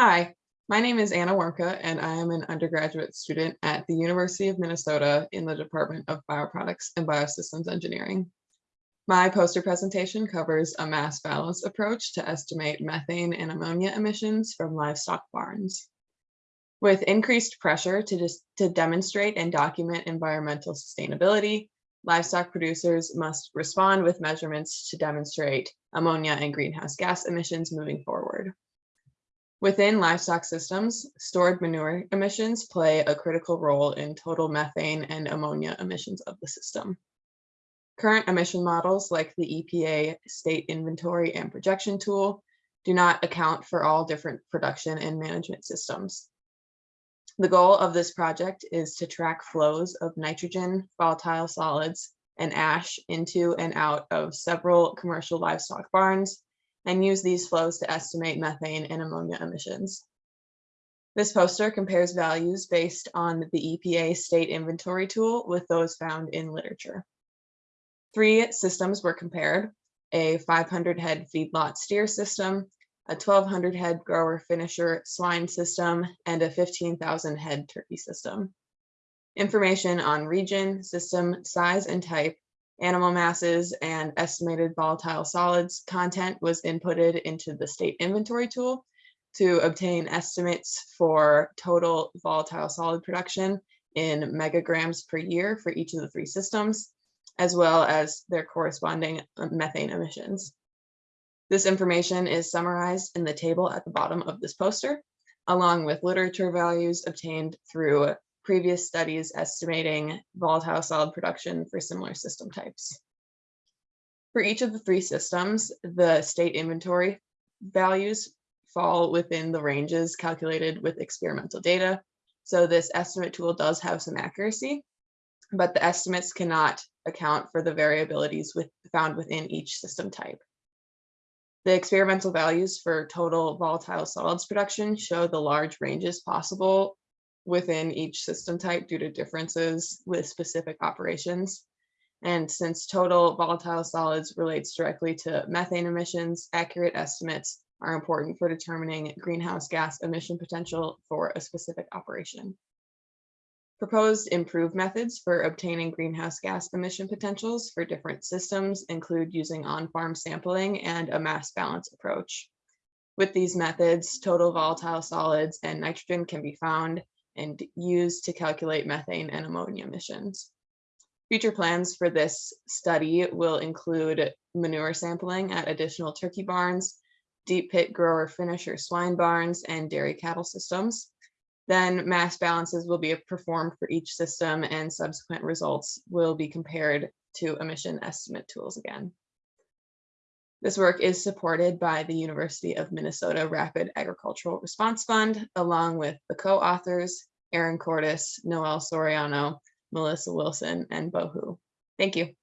Hi, my name is Anna Warmka, and I am an undergraduate student at the University of Minnesota in the Department of Bioproducts and Biosystems Engineering. My poster presentation covers a mass balance approach to estimate methane and ammonia emissions from livestock barns. With increased pressure to, to demonstrate and document environmental sustainability, livestock producers must respond with measurements to demonstrate ammonia and greenhouse gas emissions moving forward. Within livestock systems, stored manure emissions play a critical role in total methane and ammonia emissions of the system. Current emission models like the EPA state inventory and projection tool do not account for all different production and management systems. The goal of this project is to track flows of nitrogen, volatile solids, and ash into and out of several commercial livestock barns and use these flows to estimate methane and ammonia emissions. This poster compares values based on the EPA state inventory tool with those found in literature. Three systems were compared, a 500 head feedlot steer system, a 1200 head grower finisher swine system, and a 15,000 head turkey system. Information on region, system, size, and type animal masses and estimated volatile solids content was inputted into the state inventory tool to obtain estimates for total volatile solid production in megagrams per year for each of the three systems, as well as their corresponding uh, methane emissions. This information is summarized in the table at the bottom of this poster, along with literature values obtained through previous studies estimating volatile solid production for similar system types. For each of the three systems, the state inventory values fall within the ranges calculated with experimental data. So this estimate tool does have some accuracy, but the estimates cannot account for the variabilities with, found within each system type. The experimental values for total volatile solids production show the large ranges possible within each system type due to differences with specific operations. And since total volatile solids relates directly to methane emissions, accurate estimates are important for determining greenhouse gas emission potential for a specific operation. Proposed improved methods for obtaining greenhouse gas emission potentials for different systems include using on-farm sampling and a mass balance approach. With these methods, total volatile solids and nitrogen can be found and used to calculate methane and ammonia emissions. Future plans for this study will include manure sampling at additional turkey barns, deep pit grower finisher swine barns, and dairy cattle systems. Then mass balances will be performed for each system and subsequent results will be compared to emission estimate tools again. This work is supported by the University of Minnesota Rapid Agricultural Response Fund, along with the co-authors, Erin Cortus, Noel Soriano, Melissa Wilson, and Bo Hu. Thank you.